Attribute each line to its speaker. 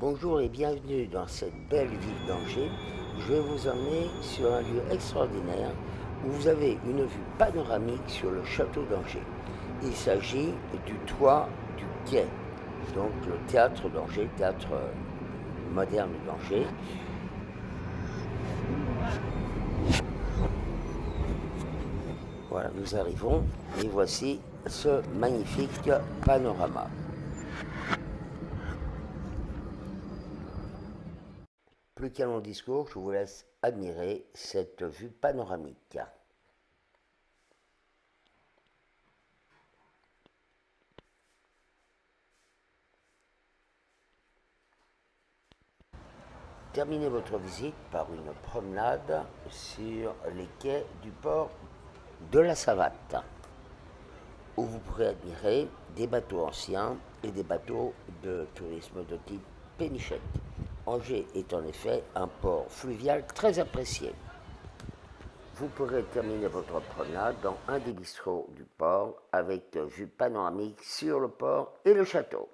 Speaker 1: Bonjour et bienvenue dans cette belle ville d'Angers. Je vais vous emmener sur un lieu extraordinaire où vous avez une vue panoramique sur le château d'Angers. Il s'agit du toit du quai, donc le théâtre d'Angers, théâtre moderne d'Angers. Voilà, nous arrivons et voici ce magnifique panorama. Plus qu'un long discours, je vous laisse admirer cette vue panoramique. Terminez votre visite par une promenade sur les quais du port de la Savate, où vous pourrez admirer des bateaux anciens et des bateaux de tourisme de type pénichette. Angers est en effet un port fluvial très apprécié. Vous pourrez terminer votre promenade dans un des bistrots du port avec vue panoramique sur le port et le château.